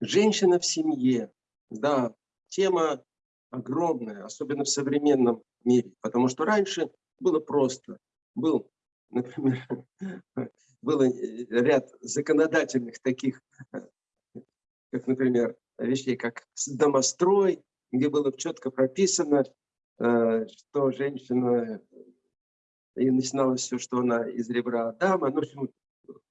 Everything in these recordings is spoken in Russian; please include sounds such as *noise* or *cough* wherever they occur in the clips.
Женщина в семье, да, тема огромная, особенно в современном мире, потому что раньше было просто. Был, например, *laughs* был ряд законодательных таких, как, например, вещей, как домострой, где было четко прописано, э, что женщина, и начиналось все, что она из ребра Адама, ну, в общем,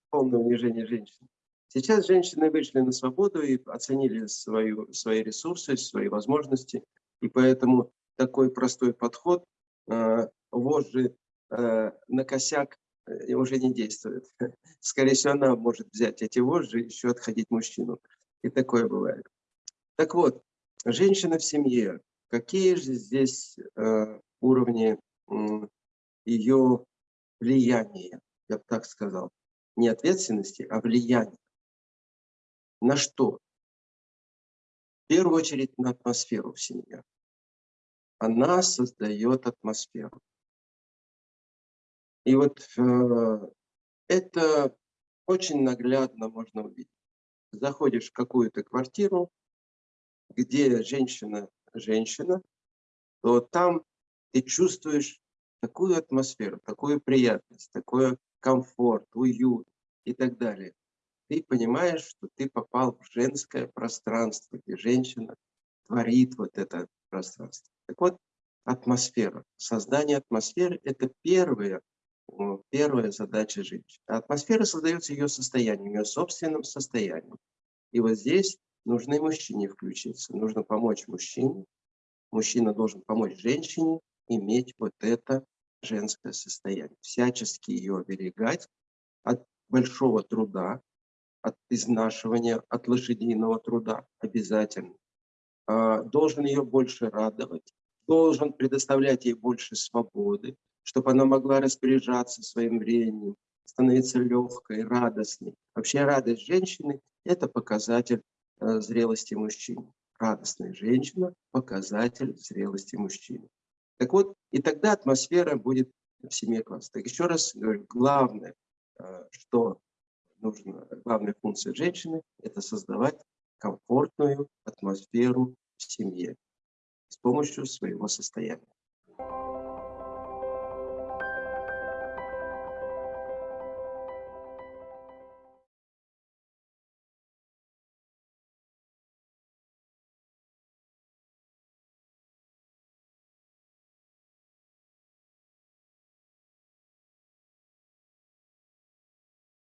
полное унижение женщины. Сейчас женщины вышли на свободу и оценили свою, свои ресурсы, свои возможности. И поэтому такой простой подход э, вожжи э, на косяк э, уже не действует. *laughs* Скорее всего, она может взять эти вожжи и еще отходить мужчину. И такое бывает. Так вот, женщина в семье. Какие же здесь э, уровни э, ее влияния, я бы так сказал. Не ответственности, а влияния. На что? В первую очередь на атмосферу в семье. Она создает атмосферу. И вот э, это очень наглядно можно увидеть. Заходишь в какую-то квартиру, где женщина женщина, то там ты чувствуешь такую атмосферу, такую приятность, такой комфорт, уют и так далее ты понимаешь, что ты попал в женское пространство, где женщина творит вот это пространство. Так вот, атмосфера. Создание атмосферы – это первая, первая задача женщины. Атмосфера создается ее состоянием, ее собственным состоянием. И вот здесь нужно и мужчине включиться. Нужно помочь мужчине. Мужчина должен помочь женщине иметь вот это женское состояние. Всячески ее оберегать от большого труда, от изнашивания, от лошадиного труда обязательно. А, должен ее больше радовать, должен предоставлять ей больше свободы, чтобы она могла распоряжаться своим временем, становиться легкой, радостной. Вообще радость женщины – это показатель э, зрелости мужчины. Радостная женщина – показатель зрелости мужчины. Так вот, и тогда атмосфера будет в семье класса. Так еще раз говорю, главное, э, что нужно, главная функция женщины – это создавать комфортную атмосферу в семье с помощью своего состояния.